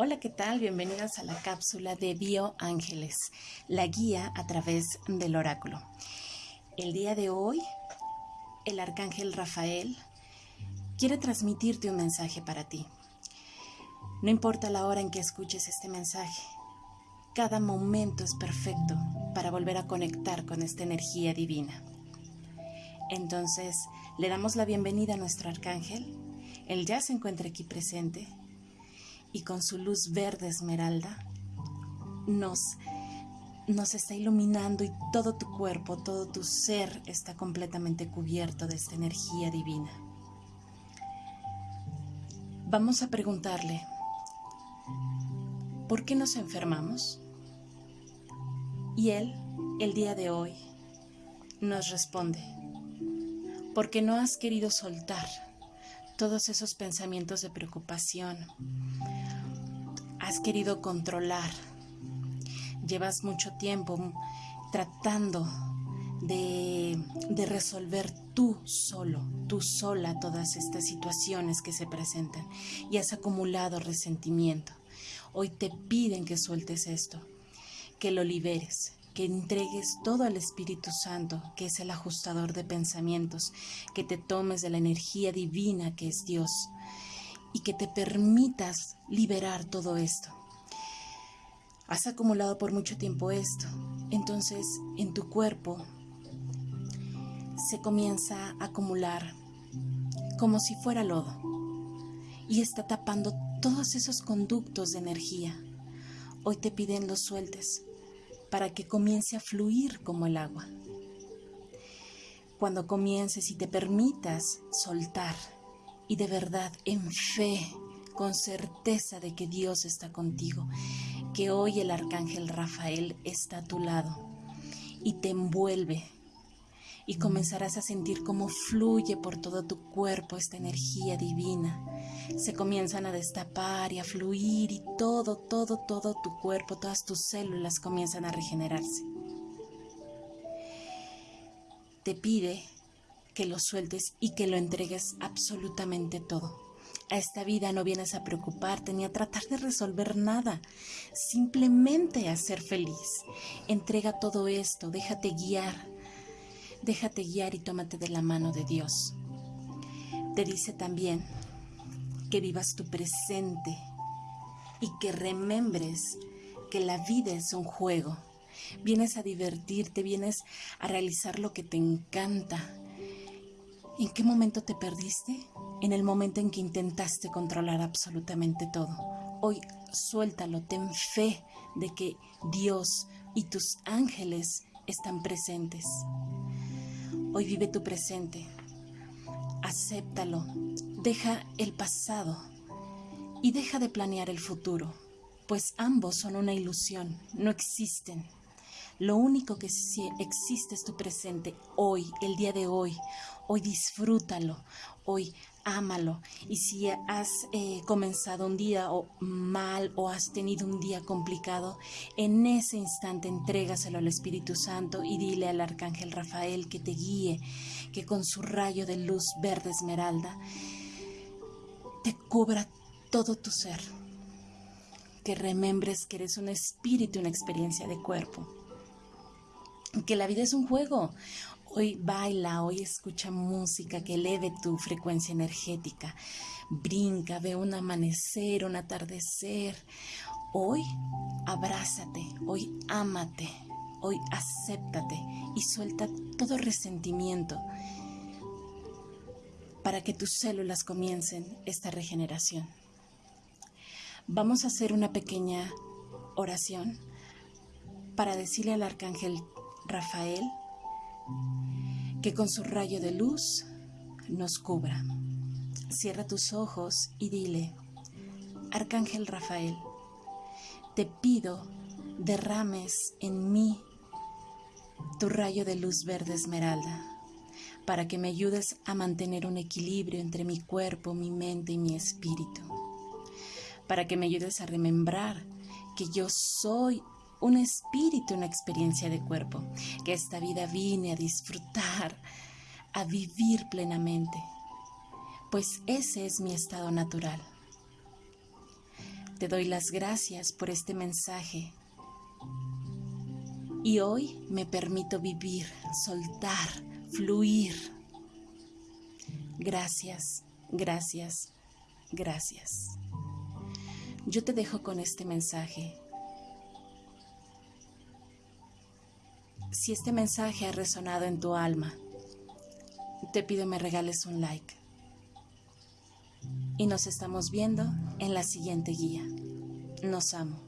Hola, ¿qué tal? Bienvenidas a la cápsula de Bio Ángeles, la guía a través del oráculo. El día de hoy, el arcángel Rafael quiere transmitirte un mensaje para ti. No importa la hora en que escuches este mensaje, cada momento es perfecto para volver a conectar con esta energía divina. Entonces, le damos la bienvenida a nuestro arcángel. Él ya se encuentra aquí presente y con su luz verde esmeralda nos, nos está iluminando y todo tu cuerpo, todo tu ser está completamente cubierto de esta energía divina. Vamos a preguntarle, ¿por qué nos enfermamos? Y él, el día de hoy, nos responde, porque no has querido soltar todos esos pensamientos de preocupación, has querido controlar. Llevas mucho tiempo tratando de, resolver tú solo, tú sola todas estas situaciones que se presentan y has acumulado resentimiento. Hoy te piden que sueltes esto, que lo liberes, que entregues todo al Espíritu Santo, que es el ajustador de pensamientos, que te tomes de la energía divina que es Dios y que te permitas liberar todo esto. Has acumulado por mucho tiempo esto, entonces en tu cuerpo se comienza a acumular como si fuera lodo y está tapando todos esos conductos de energía. Hoy te piden los sueltes para que comience a fluir como el agua. Cuando comiences y te permitas soltar y de verdad en fe, con certeza de que Dios está contigo, que hoy el arcángel Rafael está a tu lado y te envuelve y comenzarás a sentir cómo fluye por todo tu cuerpo esta energía divina. Se comienzan a destapar y a fluir y todo, todo, todo tu cuerpo, todas tus células comienzan a regenerarse. Te pide que lo sueltes y que lo entregues absolutamente todo. A esta vida no vienes a preocuparte ni a tratar de resolver nada, simplemente a ser feliz. Entrega todo esto, déjate guiar, déjate guiar y tómate de la mano de Dios. Te dice también que vivas tu presente y que remembres que la vida es un juego. Vienes a divertirte, vienes a realizar lo que te encanta, ¿En qué momento te perdiste? En el momento en que intentaste controlar absolutamente todo. Hoy suéltalo, ten fe de que Dios y tus ángeles están presentes. Hoy vive tu presente. Acéptalo. Deja el pasado y deja de planear el futuro, pues ambos son una ilusión, no existen. Lo único que existe es tu presente hoy, el día de hoy. Hoy disfrútalo, hoy ámalo. Y si has eh, comenzado un día mal o has tenido un día complicado, en ese instante entrégaselo al Espíritu Santo y dile al Arcángel Rafael que te guíe, que con su rayo de luz verde esmeralda te cubra todo tu ser. Que remembres que eres un espíritu, una experiencia de cuerpo que la vida es un juego. Hoy baila, hoy escucha música que eleve tu frecuencia energética. Brinca, ve un amanecer, un atardecer. Hoy abrázate, hoy ámate, hoy acéptate y suelta todo resentimiento para que tus células comiencen esta regeneración. Vamos a hacer una pequeña oración para decirle al arcángel Rafael, que con su rayo de luz nos cubra. Cierra tus ojos y dile, Arcángel Rafael, te pido derrames en mí tu rayo de luz verde esmeralda para que me ayudes a mantener un equilibrio entre mi cuerpo, mi mente y mi espíritu, para que me ayudes a remembrar que yo soy un espíritu, una experiencia de cuerpo, que esta vida vine a disfrutar, a vivir plenamente, pues ese es mi estado natural. Te doy las gracias por este mensaje. Y hoy me permito vivir, soltar, fluir. Gracias, gracias, gracias. Yo te dejo con este mensaje. Si este mensaje ha resonado en tu alma, te pido me regales un like. Y nos estamos viendo en la siguiente guía. Nos amo.